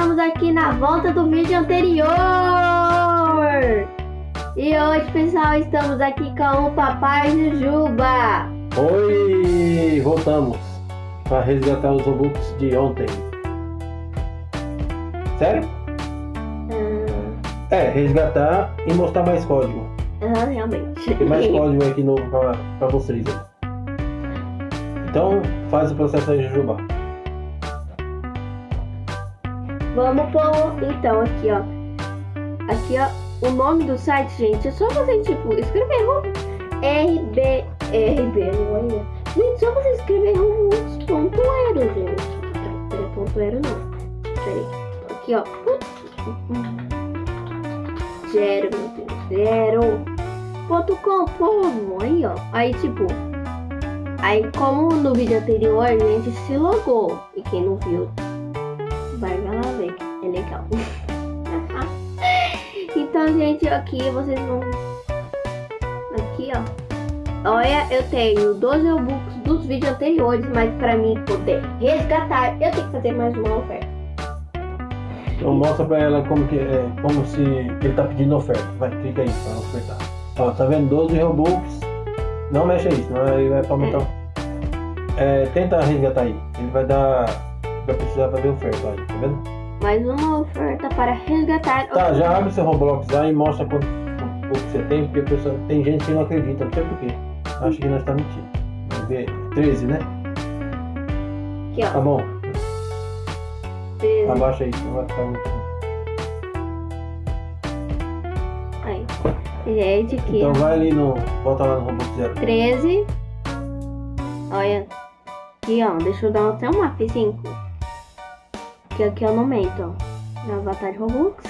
Estamos aqui na volta do vídeo anterior. E hoje, pessoal, estamos aqui com o Papai Jujuba. Oi, voltamos para resgatar os Robux de ontem. Sério? Hum, É, resgatar e mostrar mais código. ah, realmente. Tem mais código aqui novo pra vocês. Então, faz o processo aí, Jujuba. Vamos pôr, então, aqui, ó. Aqui, ó, o nome do site, gente, é só você, tipo, escrever RB, RB, não é? Gente, só você escrever Robux.ero, gente. Peraí, ponto ero não. Peraí, aqui, ó. Zero, meu Deus, zero. Ponto com, povo, aí, ó. Aí, tipo, aí como no vídeo anterior a gente se logou, e quem não viu, vai lá ver, é legal. então, gente, aqui vocês vão. Aqui, ó. Olha, eu tenho 12 Robux dos vídeos anteriores, mas pra mim poder resgatar, eu tenho que fazer mais uma oferta. Então mostra pra ela como que é, como se ele tá pedindo oferta. Vai, clica aí pra ofertar. Ó, tá vendo? 12 Robux. Não mexe aí, senão aí vai pra aumentar. É, tenta resgatar aí. Ele vai dar. Vai precisar fazer oferta aí, tá vendo? Mais uma oferta para resgatar. Tá, já abre seu Roblox lá e mostra quanto, quanto você tem, porque pessoal, tem gente que não acredita, não sei porquê. Acha que nós tá mentindo. Vamos ver. 13, né? Aqui, Tá ó. bom. 13. Abaixa aí, não vai ficar mentindo. Aí. Gente, aqui, Então vai ali no. Volta lá no Roblox Zero. 13. Olha. Aqui, ó. Deixa eu dar até um F5. Que aqui eu não aumento, ó. Meu avatar Robux.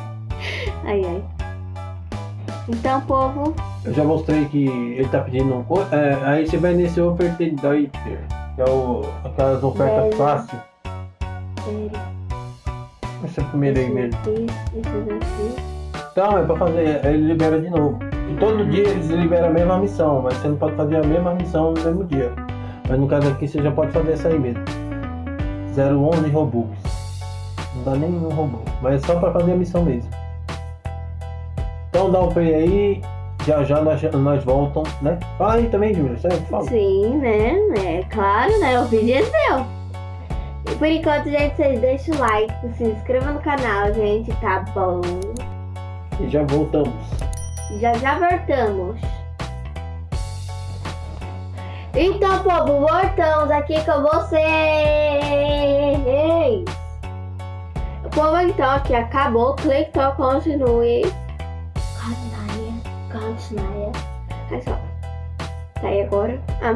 ai, ai. Então, povo. Eu já mostrei que ele tá pedindo um é, Aí você vai nesse Ofertador, que é o, aquelas ofertas fáceis. Peraí. Esse é o primeiro aí Esse mesmo. aqui, esse daqui. Então, é pra fazer, aí ele libera de novo. E todo dia eles liberam a mesma missão, mas você não pode fazer a mesma missão no mesmo dia. Mas no caso aqui você já pode fazer essa aí mesmo. 011 Robux. Não dá nenhum Robux, mas é só pra fazer a missão mesmo. Então dá o play aí, já já nós, nós voltamos, né? Fala aí também, Júlia, sério, fala. Sim, né? É claro, né? O vídeo é seu. E por enquanto, gente, vocês deixam o like, se inscrevam no canal, gente, tá bom? E já voltamos. Já já voltamos. Então, povo, voltamos aqui com vocês. O povo, então, aqui acabou. Clicou, continue. Continue, continue. Aí só. Tá aí agora? Ah,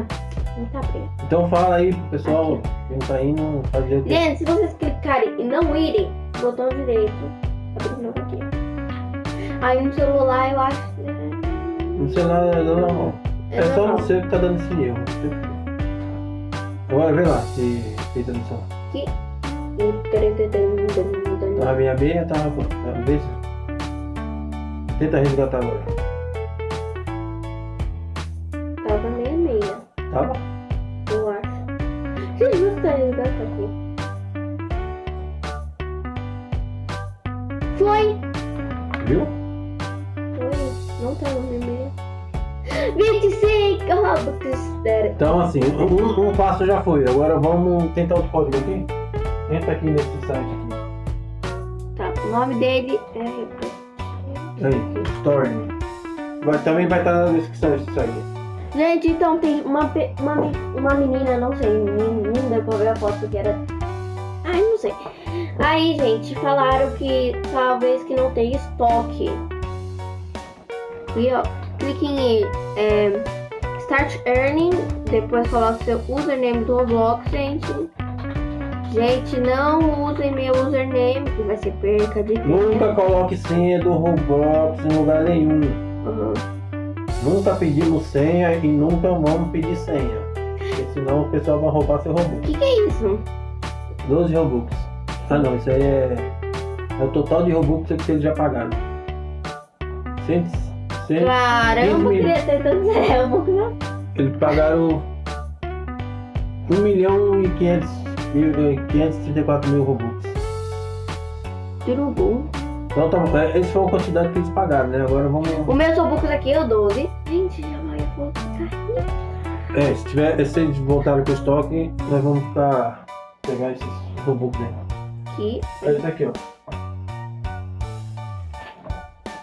não tá abrindo. Então fala aí pessoal, quem tá indo fazer o quê? Gente, se vocês clicarem e não irem, botão direito. Abre de novo aqui. Aí no celular eu acho. No celular não, não, não. É só normal. você que tá dando esse erro. não. Agora vê lá se fez a missão. Tava meia meia, tava pô. Tá, vê se- Tenta resgatar agora. Tava meia meia, Tava? eu acho. Jesus, tá ligado aqui. Foi! Viu? Foi! Não tava meia meia. 25 Robux! Pera. Então assim, um, um passo já foi. Agora vamos tentar outro código aqui. Entra aqui nesse site aqui. Tá, o nome dele é. Aí, Store. Vai, também vai estar na descrição esse site. Gente, então tem uma, uma, uma menina, não sei, pra ver a foto que era. Ai, não sei. Aí, gente, falaram que talvez que não tenha estoque. E ó, clique em é, Start Earning, depois coloque seu username do Roblox, gente. Gente, não usem meu username, que vai ser perca de tempo. Nunca coloque senha do Roblox em lugar nenhum. Uhum. Nunca pedimos senha e nunca vamos pedir senha. Porque senão o pessoal vai roubar seu O Robux. que, que é isso? 12 Robux. Ah não, isso aí é, é o total de Robux que eles já pagaram. 100, 100, Caramba, eu mil. queria ter tantos Robux. Eles pagaram 1 milhão e 500 mil- eh, 534 mil Robux. Tudo bom. Então, tá, bom. É, esse foi a quantidade que eles pagaram, né? Agora vamos. O meu Robux aqui é o 12. Gente, já vai vou ficar É, se, tiver, se eles voltarem com o estoque, nós vamos ficar. pegar esses Robux aí. aqui. É esse aqui, ó.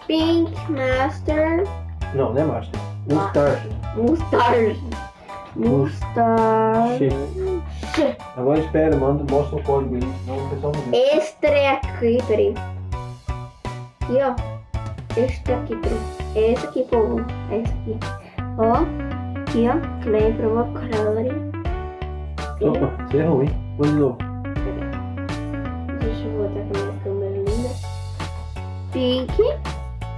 Pink Master Não, não é Master. Mustache. Mustache. Mustache. Agora espera, manda, mostra o código aí, senão o pessoal não vê. Este aqui, peraí. Aqui, ó. Este aqui, peraí. Esse aqui, povo. Esse aqui. Ó. Aqui, ó. Claim Provocatory. Opa, você errou, hein? Põe de novo. Deixa eu botar com a minha câmera linda. Pink.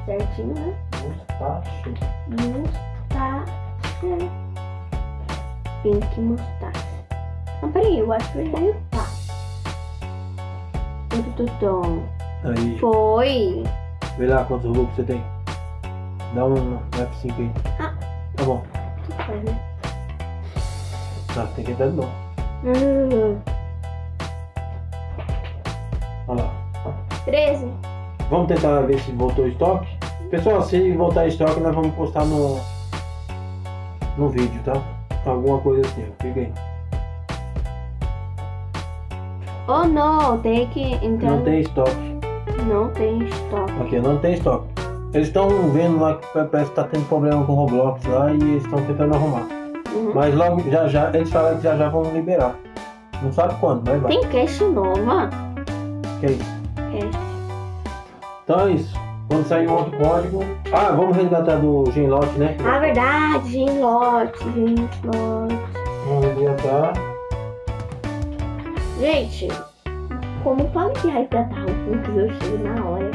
Certinho, né? Mustache. Mustache. Pink mustache. Não, peraí, eu acho que eu errei o tá. Tutum. Aí, Foi. vê lá quantos Robux você tem. Dá um F5 aí. Ah. Tá bom. Que faz, né? Tá, tem que entrar de novo. Hum, Olha lá. 13. Vamos tentar ver se voltou o estoque. Pessoal, se voltar estoque, nós vamos postar no, no vídeo, tá? Alguma coisa assim. Fica aí. Oh não, tem que entrar. Não tem estoque. Não tem estoque. Aqui, não tem estoque. Eles estão vendo lá que parece que tá tendo problema com o Roblox lá e eles estão tentando arrumar. Uhum. Mas logo, já já, eles falaram que já já vão liberar. Não sabe quando, mas vai. Tem cash nova? Que é isso. Cash. Então é isso. Quando sair um outro código. Ah, vamos resgatar do Genlock, né? Ah, verdade, genlote, genlote. Vamos resgatar. Gente, como fala que resgatar o Pix, eu chego na hora.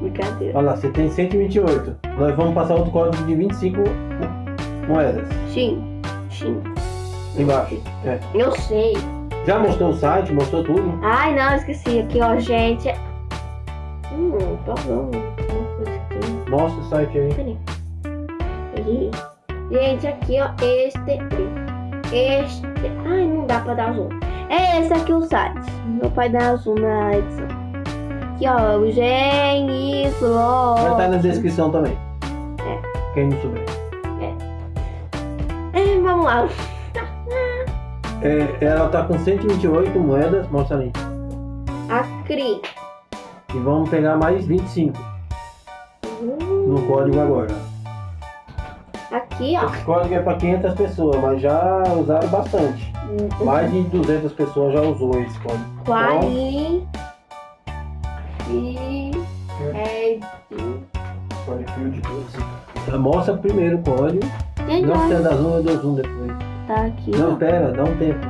Brincadeira. Olha lá, você tem 128. Nós vamos passar outro código de 25 moedas. Sim, sim. Embaixo. É. Eu sei. Já mostrou o site, mostrou tudo. Ai, não, esqueci. Aqui, ó, gente. Hum, tá. Mostra o site aí. Peraí. Aqui. Gente, aqui, ó. Este. Este. Ai, não dá pra dar zoom. É esse aqui o site. Meu pai dá zoom na edição. Aqui, ó. O Gen, isso, ó. Vai estar na descrição também. É. Quem não souber. É, vamos lá. É, ela tá com 128 moedas, mostra ali. Acri. E vamos pegar mais 25 no código agora. Aqui, ó. Esse código é para 500 pessoas, mas já usaram bastante. Mais de 200 pessoas já usou esse código. Quali. E. É. Então, Mostra primeiro o código. Gente, Não olha, precisa dar zoom, eu dou depois. tá aqui, Não, ó. pera, dá um tempo.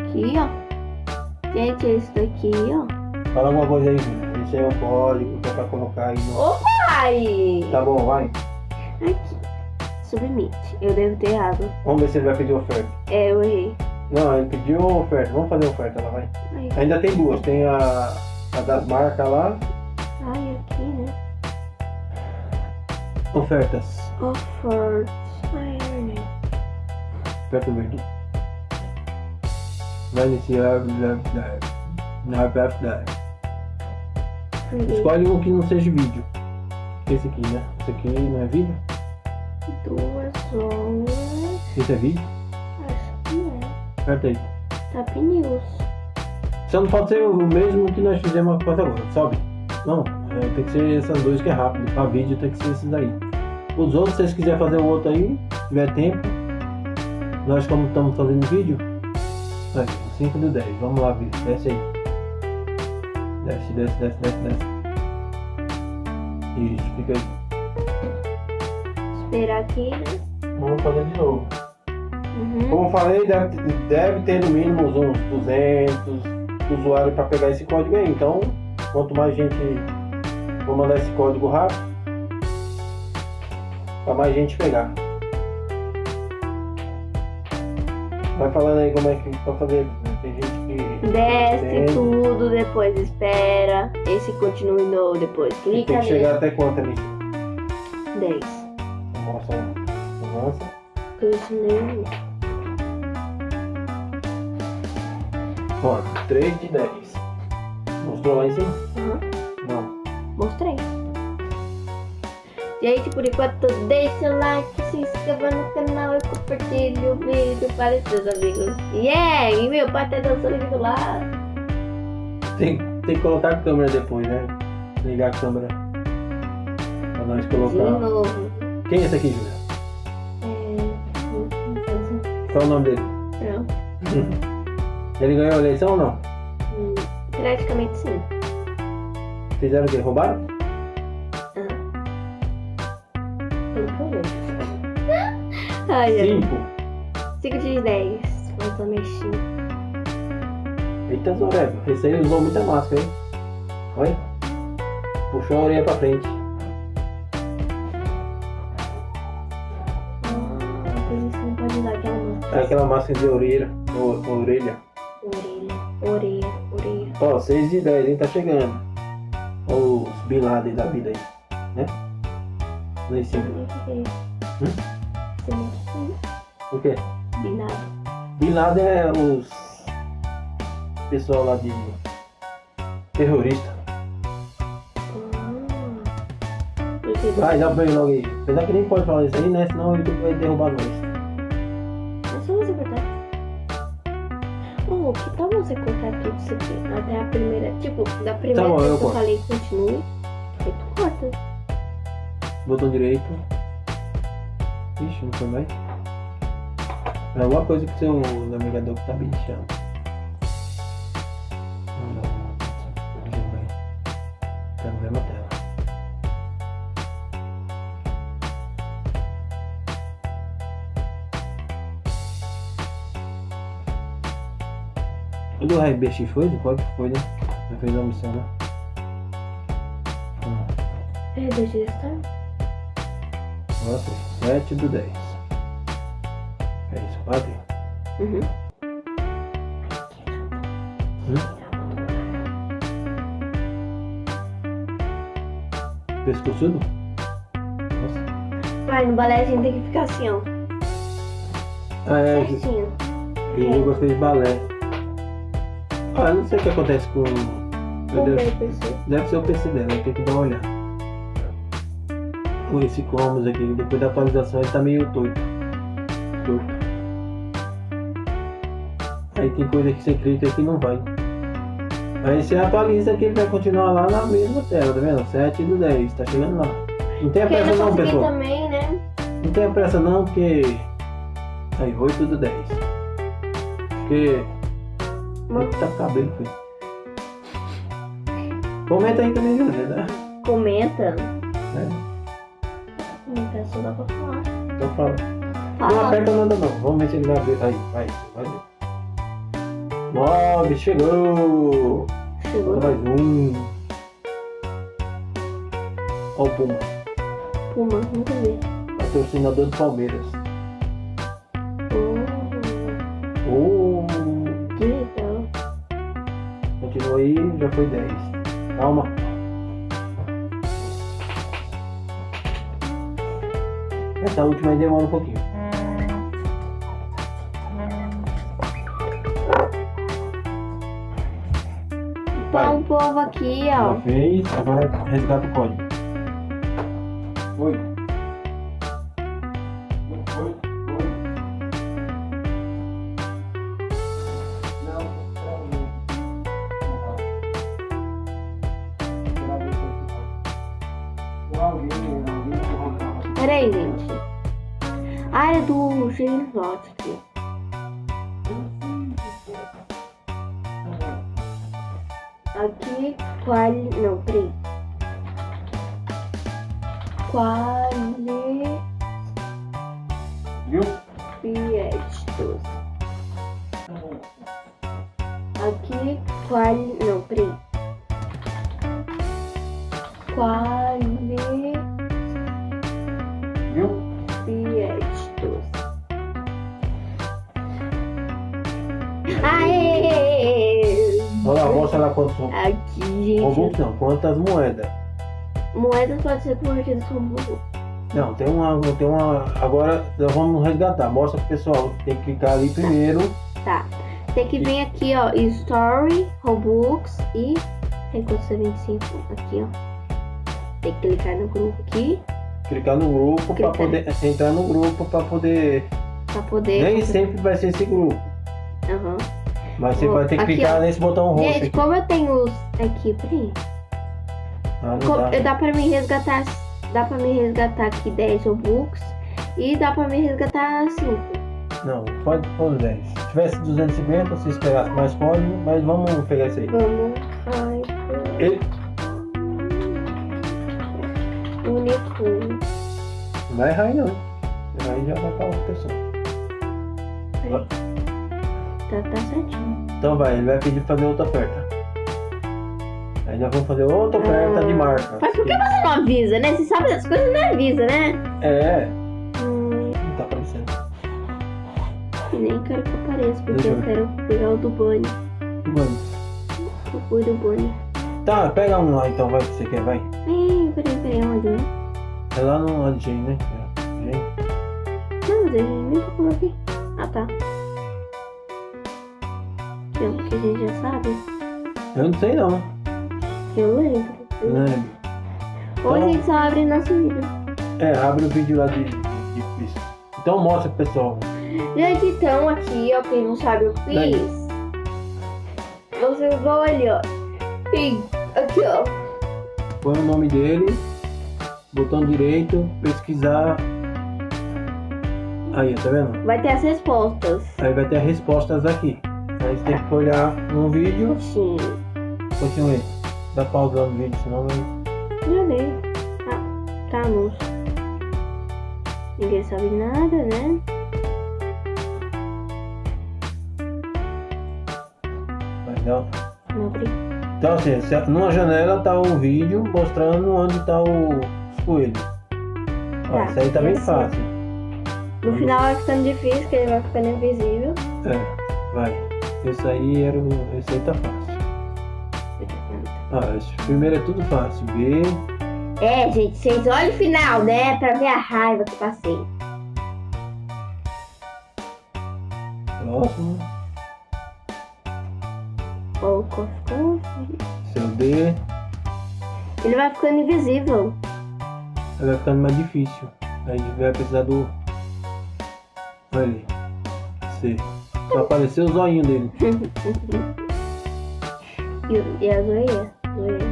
Aqui, ó. Gente, esse daqui, ó. Fala alguma coisa aí, aí é o código que é pra colocar aí no. Ai! Tá bom, vai. Aqui. Submit. Eu devo ter errado. Vamos ver se ele vai pedir oferta. É, eu errei. Não, ele pediu oferta. Vamos fazer oferta lá, vai. Ai, Ainda tem duas. Tem a, a das marcas lá. ai, aqui, né? Ofertas. Offer. Ai, eu errei. Aperta o verde. Vai iniciar. blá, blá, blá, blá, Errei. Escolhe um que não seja vídeo. Esse aqui, né? Esse aqui não é vídeo? Duas horas. Esse é vídeo? Acho que é. Aperta aí. Top News. Só não pode ser o mesmo que nós fizemos agora. Sobe. Não, é, tem que ser essas duas que é rápido. Pra vídeo tem que ser esses aí. Os outros, se vocês quiserem fazer o outro aí, se tiver tempo. Nós como estamos fazendo vídeo. Aqui, 5 do 10. Vamos lá, vídeo. Desce aí. Desce, desce, desce, desce, desce. Isso, fica aí. Esperar aqui, né? Vamos fazer de novo. Uhum. Como eu falei, deve, deve ter no mínimo uns 200 usuários para pegar esse código aí. Então, quanto mais gente vou mandar esse código rápido, para mais gente pegar. Vai falando aí como é que pra fazer. Tem gente Desce entende. tudo, depois espera. Esse continue no, depois Tem clica que chegar até quanto ali? nele. 10. Mostra. Avança. Continue. Ó, 3 de 10. Mostrou lá em cima? Aham. Não. Mostrei. Gente, por enquanto, deixa o like, se inscreva no canal e compartilhe o vídeo para os seus amigos. Yeah! E meu pai tá dançando do lado. Tem, tem que colocar a câmera depois, né? Ligar a câmera. Pra nós De colocar. novo. Quem é esse aqui, Julia? É... Qual é o nome dele? Não. Ele ganhou a eleição ou não? Hum, Praticamente sim. Fizeram o quê? Roubaram? Ai. 5. 5 de 10. Mas eu mexi. Eita, Zorébio. Esse aí usou muita máscara, hein? Olha. Puxou a orelha pra frente. Ah, usar aquela máscara. É aquela máscara de orelha. o- orelha. Orelha, orelha, orelha. Ó, 6 de 10, hein? Tá chegando. Ó, os Bin Laden da vida aí. Né? Lá em cima. Hum? O quê? Binado. Bin Laden é os. Pessoal lá de. Terrorista. Porque Vai, dá pra ver logo aí. Apesar que nem pode falar isso aí, né? Senão o YouTube vai derrubar nós. É só você cortar. Oh, que tal você cortar tudo isso aqui? Até a primeira. Tipo, da primeira Tá bom, vez eu que eu corto. falei continue. Aí tu corta. Botão direito. Ixi, não foi mais. É alguma coisa que seu navegador que tá bichando. Não, não. Deixa eu ver. Tá na mesma tela. O do Raio BX foi? Do qual foi, né? Já fez a missão, né? Hum. É, eu estar. Nossa, 7 do 10. É quase. Uhum. Pescoçudo? Nossa. Vai, no balé a gente tem que ficar assim, ó. Ah, é, Certinho. eu gostei de balé. Ah, eu não sei o que acontece com. Meu Deus, deve ser o PC dela, tenho que dar uma olhada. Com esse Commons aqui, depois da atualização ele tá meio torto. Torto. Aí tem coisa que você clica que não vai. Aí você atualiza que ele vai continuar lá na mesma tela, tá vendo? 7 do 10, tá chegando lá. Não eu pressa não não, pessoal. também, né? Não tenha pressa não, porque. Aí, 8 do 10. Porque. Eita cabelo, filho. Comenta aí também, né? Comenta. É, Comenta, só dá pra falar. então fala. Não aperta nada não. Vamos ver se ele vai abrir. Aí, vai, vai ver. 9, chegou! Chegou. Mais um. Ó o Puma, Puma, nunca vi. patrocinador do Palmeiras. Oh, Oh, que legal. continua aí, já foi 10. Calma. Essa última aí demora um pouquinho. Fez, agora resgata o código. Oi. Oi, oi. Peraí, gente. Área do Genilote aqui. Aqui, quali... Não, peraí. Quali... Viu? Fiestos. Aqui, quali... Não, peraí. Quali... Olha lá, quantos Aqui, robôs gente. não, quantas moedas. Moedas podem ser convertidas como robô. Não, tem uma, tem uma. Agora nós vamos resgatar. Mostra pro pessoal. Tem que clicar ali primeiro. Tá. tem que vir aqui, ó, Story, Robux e ser 25? Aqui, ó. Tem que clicar no grupo aqui Clicar no grupo pra Clicar. poder entrar no grupo pra poder. pra poder. Nem sempre vai ser esse grupo. Aham. Mas você vai ter que aqui, clicar ó. nesse botão roxo Gente, aqui. como eu tenho os. Aqui, peraí. Ah, não Co- dá. Dá pra me resgatar. Dá pra me resgatar aqui 10 Robux. E dá pra me resgatar 5. Não, pode pôr 10. Se tivesse 250, se esperasse mais código, mas vamos pegar isso aí. Vamos. Ai, Ele único. não vai errar aí não. Aí já vai pra outra pessoa. Peraí. Tá, tá certinho. Então vai, ele vai pedir pra fazer outra oferta. Aí nós vamos fazer outra oferta de marca. Mas por que você não avisa, né? Você sabe das coisas, não avisa, né? É, Hum, não tá aparecendo. e nem quero que apareça, porque eu eu quero pegar o do Bunny. Mano. O fui do Bunny. Tá, pega um lá então, vai que você quer, vai. Ih, peraí, peraí, onde, né? É lá no AJ, né? Jane. Não, mas eu nem coloquei. Ah, tá. O que a gente já sabe. Eu não sei não. Eu lembro. Não lembro. Ou a Então- gente só abre nosso vídeo. É, abre o vídeo lá de, de, isso. Então mostra pro pessoal. Gente, então aqui, ó, quem não sabe eu fiz. Vocês vão ali, ó. E aqui, ó. Põe o nome dele, botão direito, pesquisar. Aí, tá vendo? Vai ter as respostas. Aí vai ter as respostas aqui. Aí você tem que olhar no vídeo. Sim. Continue. Dá pausa no vídeo, senão não. Já dei. Tá, tá anúncio. Ninguém sabe nada, né? dar. Não. Então assim, numa janela tá o vídeo mostrando onde tá o coelho. Ó, Tá, isso aí tá bem fácil. No final vai ficando difícil, que ele vai ficando invisível. É, vai. Esse aí era o. Tá fácil. Ah, esse primeiro é tudo fácil. B. É, gente, vocês olhem o final, né? Pra ver a raiva que passei. Próximo. Ó, o cof, cof. Seu D. Ele vai ficando invisível. Aí vai ficando mais difícil. A gente vai precisar do. Olha ali. C. Só apareceu o zoinho dele. E, e a zoeira? Zoeira.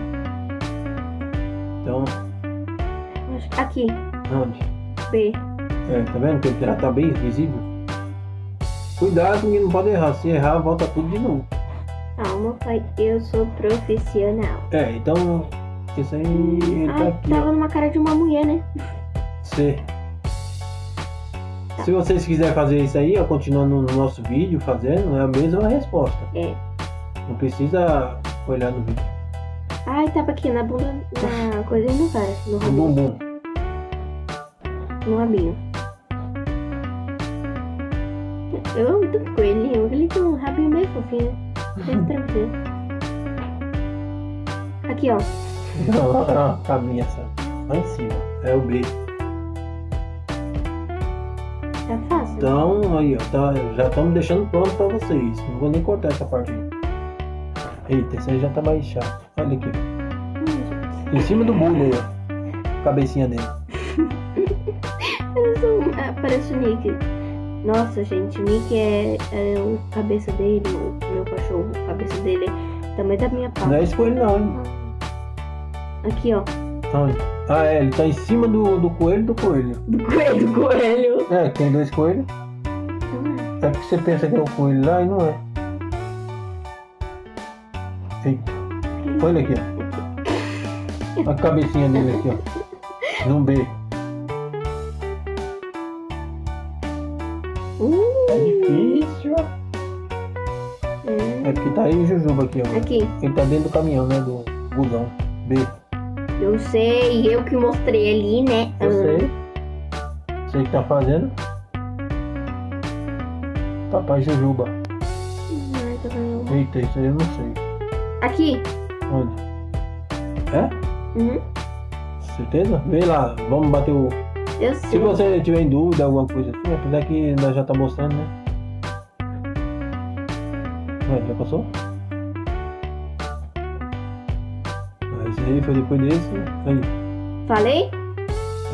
Então, Aqui, onde? B. É, tá vendo que ele já tá bem visível? Cuidado que não pode errar. Se errar, volta tudo de novo. Calma, pai. Eu sou profissional. É, então. Isso aí ele tá Ah, aqui, tava ó. numa cara de uma mulher, né? C. Se vocês quiserem fazer isso aí, ó, continuando no nosso vídeo fazendo, é a mesma resposta. É. Não precisa olhar no vídeo. Ai, tava aqui na bunda, na coisa no cara, no No rabinho. bumbum. No rabinho. Eu amo tanto coelhinho, ele tem um rabinho meio fofinho. Bem tranquilo. Aqui, ó. Não, a caminha essa. Lá em cima. É o B. Então, aí, ó. Tá, já estamos deixando pronto pra vocês. Não vou nem cortar essa parte. Eita, esse aí já tá mais chato. Olha aqui. Hum, Em cima do bulho aí, ó. Cabecinha dele. Parece, um, é, parece o Nick. Nossa, gente, o Nick é, é o cabeça dele, o meu cachorro. A cabeça dele é tamanho da minha Não pata. é esse coelho não, hein? Aqui, ó. Onde? Ah, é, ele tá em cima do, do coelho do coelho. Do coelho, do coelho. É, tem dois coelhos. É porque você pensa que é o coelho lá e não é. Eita. Olha aqui, ó. A cabecinha dele aqui, ó. No B. Uh, É difícil. é. É porque tá aí o Jujuba aqui, ó. Aqui, Ele tá dentro do caminhão, né? Do busão. B. eu sei, eu que mostrei ali, né? Eu sei. Sei que tá fazendo. Papai Jujuba. Vendo? Eita, isso aí eu não sei. Aqui. Onde? É? Uhum. Certeza? Vê lá, vamos bater o. Eu Se sei. você tiver em dúvida, alguma coisa assim, apesar que nós já tá mostrando, né? Vai, já passou? Ah, Esse aí foi depois desse. Aí. Falei?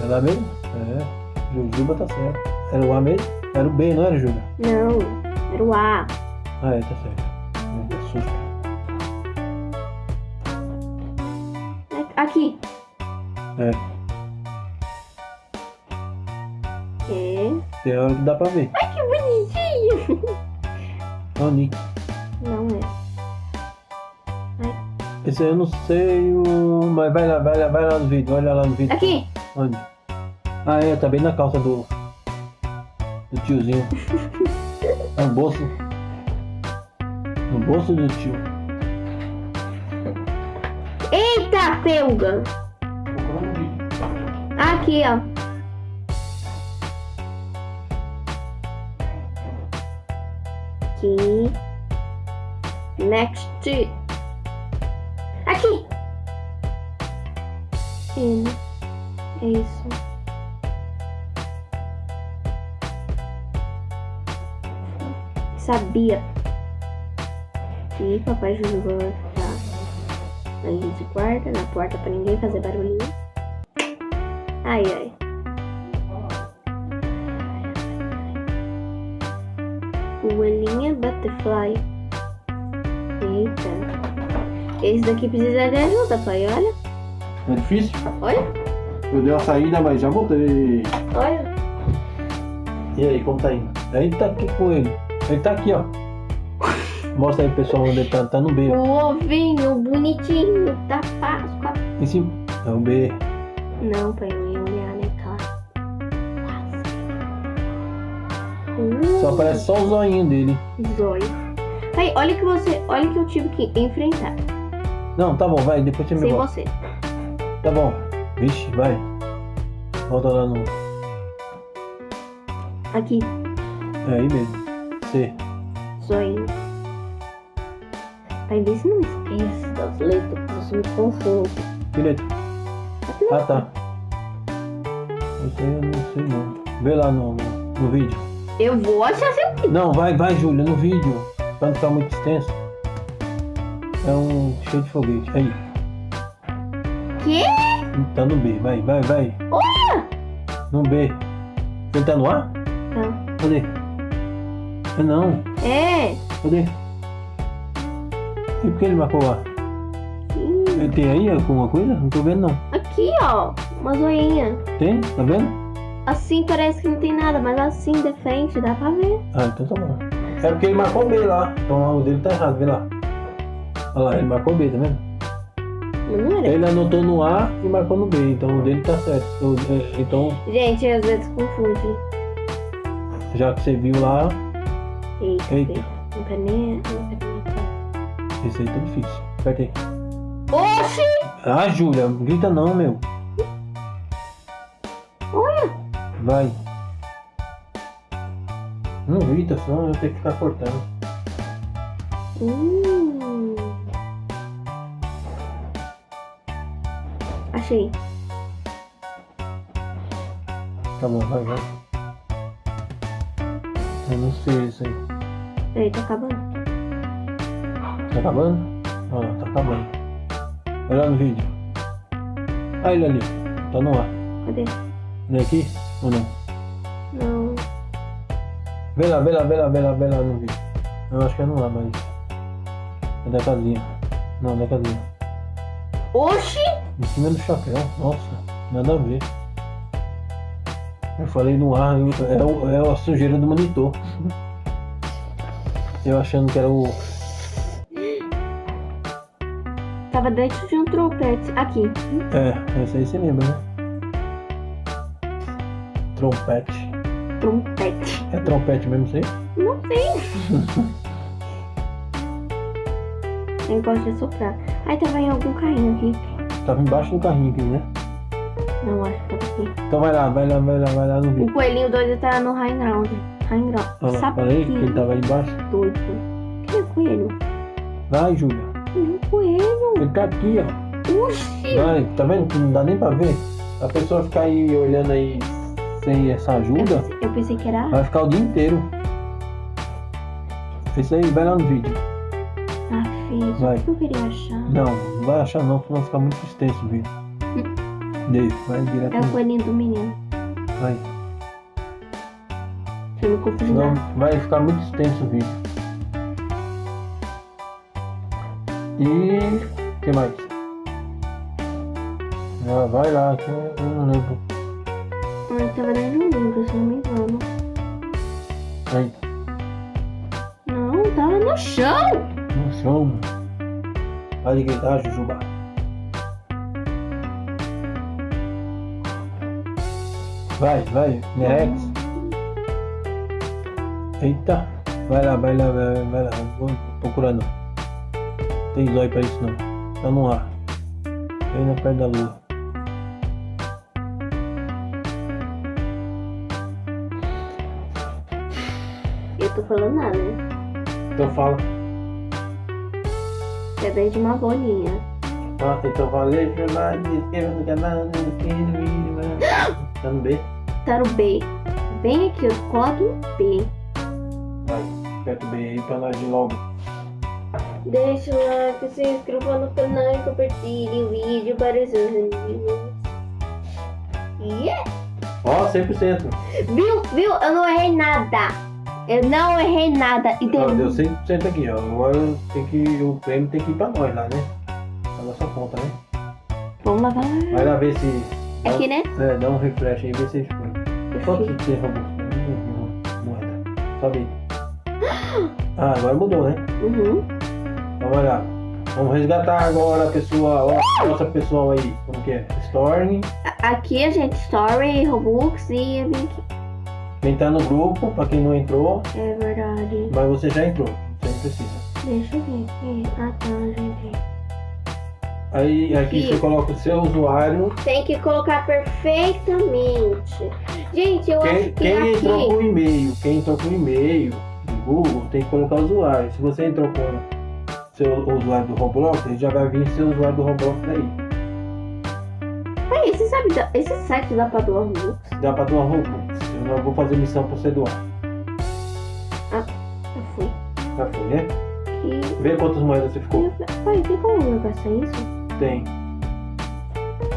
É lá mesmo? É. Jujuba tá certo. Era o A mesmo? Era o B, não era, Júlia? Não, era o A. Ah, é, tá certo. Que susto. Aqui. É. É. Tem hora que dá pra ver. Ai, que bonitinho. É o Nick. Não é. Esse aí eu não sei, o... mas vai lá, vai lá, vai lá no vídeo, olha lá no vídeo. Aqui. Onde? Ah, é, tá bem na calça do. do tiozinho. É no bolso. No bolso do tio. Eita, pelga. Aqui, ó. Aqui. Next. Aqui. Ele. É isso. Sabia. E papai Jujuba vai ficar ali de guarda, na porta pra ninguém fazer barulhinho. Ai, ai. Coelhinha Butterfly. Eita. Esse daqui precisa de ajuda, pai. Olha, É difícil? olha, Eu dei uma saída, mas já voltei. olha. E aí, como tá indo? Tá aqui com ele. Tá aqui, ó. Mostra aí, pessoal, onde ele tá. Tá no B, ó. O ovinho bonitinho da Páscoa. Em cima. É o B. Não, pai, eu ia olhar, né? Uh, Só aparece só o zoinho dele. Zóio. Pai, olha que você. Olha que eu tive que enfrentar. Não, tá bom, vai, depois você me Sem volta. você. Tá bom. Vixe, vai. Volta lá no. Aqui, É aí mesmo. C. zoinho. Pai, vê se não esquece das letras, que você me confunde. Direito. Ah, tá. Isso aí eu não sei não. Vê lá no, no, vídeo. Eu vou achar seu. Não, vai, vai, Júlia, no vídeo. Pra não ficar muito extenso. É um cheio de foguete. Aí. Quê? Tá no B. Vai, vai, vai. Olha! No B. Ele tá no A? Tá. Cadê? É não. É. Cadê? E por que ele marcou? Ih, Ele tem aí alguma coisa? Não tô vendo não. Aqui, ó. Uma zoinha. Tem? Tá vendo? Assim parece que não tem nada, mas assim de frente dá pra ver. Ah, então tá bom. É porque ele marcou B lá. Então o dele tá errado, vê lá. Olha lá, ele marcou B, tá vendo? Ele anotou no A e marcou no B, então o dele tá certo. É, Então, Gente, às vezes confunde. já que você viu lá, Eita. Eita. Não quero nem. Esse aí tá difícil. Aperta aí. Oxi! Ah, Júlia, não grita não, meu. Olha! Vai. Não grita, senão eu tenho que ficar cortando. Hum. Achei. Tá bom, vai, vai. Eu não sei isso aí. Peraí, tá acabando. Tá acabando? Olha lá, tá acabando. Olha lá no vídeo. Ah, ele ali. Tá no ar. Cadê? Ele é aqui ou não? Não. Vê lá, vê lá, vê lá, vê lá, vê lá no vídeo. Eu acho que é no ar, mas. É da casinha. Não, da casinha. Oxi! Em cima do chapéu. Nossa, nada a ver. Eu falei no ar, é, o- é a sujeira do monitor. Eu achando que era o. Tava dentro de um trompete. Aqui. É, esse aí você lembra, né? Trompete. Trompete. É trompete mesmo isso aí? Não sei. Eu gosto de soprar. Aí tava em algum carrinho aqui. Tava embaixo do carrinho aqui, né? Não, acho que aqui. Então vai lá, vai lá, vai lá, vai lá no O vídeo. coelhinho doido tá no high ground. High ground. Olha lá, falei que ele tava aí embaixo. doido. Que é coelho? Vai, Júlia. Não, coelho. Ele tá aqui, ó. Oxi. Vai, tá vendo que não dá nem pra ver? A pessoa ficar aí olhando aí sem essa Eu ajuda, pensei, eu pensei que era. vai ficar o dia inteiro. Isso aí, vai lá no vídeo. Ah, filho, Vai. o que eu queria achar? Não, não vai achar não, senão ficar muito extenso o vídeo. Deixa, vai direto. É o coelhinho do menino. Vai. Eu me confundi Senão nada. vai ficar muito extenso o vídeo. E o que mais? Ah, vai lá, que eu eu não lembro. Eu tava lendo um livro, se não me engano. Aí, Não, tava no chão. no chão. Vai gritar, Jujuba. Vai, vai, Nerex. Eita, vai lá, vai lá, vai, vai lá, vou procurando. Tem zóio pra isso não. Tá no ar. Aí na perto da lua. Eu tô falando nada, né? Então fala. É desde uma bolinha. Ah, então valeu, jornal de esquerda no canal, no vídeo, Tá no B? Tá no B. Bem aqui, coloco um B. Vai, aperta o B aí pra nós ir logo. Deixa o like, se inscreva no canal e compartilhe o vídeo para os seus amigos. Yeah! Ó, 100%. Viu? Viu? Eu não errei nada. Eu não errei nada. E Ó, deu tem... 100% aqui, ó. Agora tem que, o prêmio tem que ir pra nós lá, né? Pra nossa conta, né? Vamos lá, vai lá. Vai lá ver se. Aqui, né? É, dá um refresh aí, vê se foi. Quanto que tem robô? Moeda. Sobe aí. Ah, agora mudou, né? Uhum. Então vai lá. Vamos resgatar agora, pessoal. Ó, nossa pessoal aí. Como que é? Storm. Aqui a gente Story, Robux e aqui. Quem tá no grupo, pra quem não entrou, É verdade. mas você já entrou. Você não precisa. Deixa eu ver aqui. Ah tá. Aí aqui Sim. você coloca o seu usuário. Tem que colocar perfeitamente. Gente, eu Quem, acho que quem entrou aqui. com e-mail, quem entrou com e-mail do Google, tem que colocar o usuário. Se você entrou com seu usuário do Roblox, ele já vai vir seu usuário do Roblox aí. Aí, você sabe, esse site dá pra doar Robux? Dá pra doar Robux. Eu não vou fazer missão pra você doar. Eu fui. Já foi, né? E. Vê quantas moedas você ficou. Pai, tem como eu gastar isso? Tem.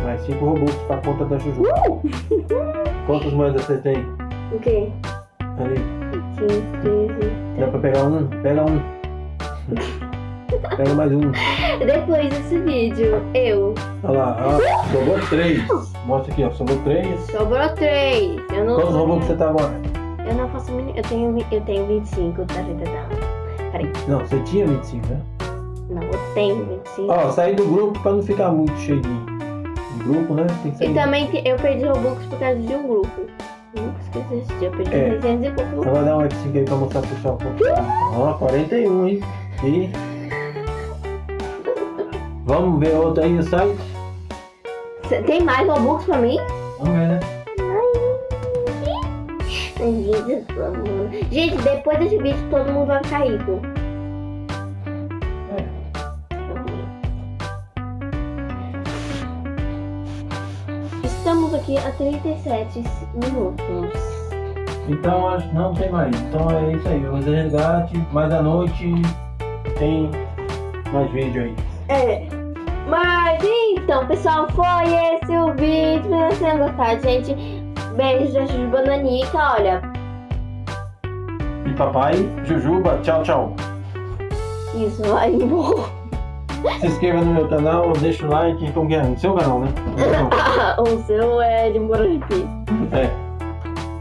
Mais 5 Robux pra conta da Juju. Uh! Quantas moedas você tem? O quê? Ali. 15, 13. Dá pra pegar um? Pega um. Pega mais um. Depois desse vídeo, eu. Olha lá, ó, sobrou 3. Mostra aqui, ó, sobrou 3. Sobrou 3. Eu não. Quantos Robux você tá agora? Eu não faço. Eu tenho, eu tenho 25, tá, gente? Não. Peraí. Não, você tinha 25, né? Não, eu tenho 25. Ó, sair do grupo pra não ficar muito cheio de, grupo, né? Tem que sair. E também te- eu perdi Robux por causa de um grupo. Nunca esqueci esse dia. Eu perdi É. 600 e pouco. Agora dá um F5 aí pra mostrar pro pessoal. Ó, 41, hein? E. Vamos ver outro aí no site? Cê- Tem mais Robux pra mim? Vamos ver, né? Gente, depois desse vídeo todo mundo vai ficar rico. A 37 minutos. Então não tem mais. Então é isso aí. O resgate, mais à noite tem mais vídeo aí. É. Mas então, pessoal, foi esse o vídeo. Espero que vocês tenham gostado, gente. Beijo da Juju Bananica, olha. E papai, Jujuba, tchau, tchau. Isso, vai embora. Se inscreva no meu canal, deixa o like, como que é? No seu canal, né? o seu é de Morajipi. É.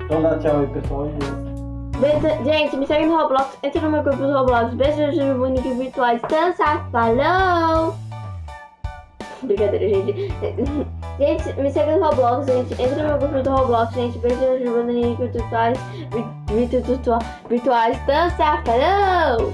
Então dá tchau aí, pessoal. Beijo- Gente, me segue no Roblox, entra no meu grupo do Roblox. Beijo da Juju Bananica virtuais. Dança, falou! Brincadeira, gente. Gente, me segue no Roblox, gente. Entra no meu grupo do Roblox, gente. Beijo da Juju Bananica virtuais. vi- virtu- virtuais. Dança, falou!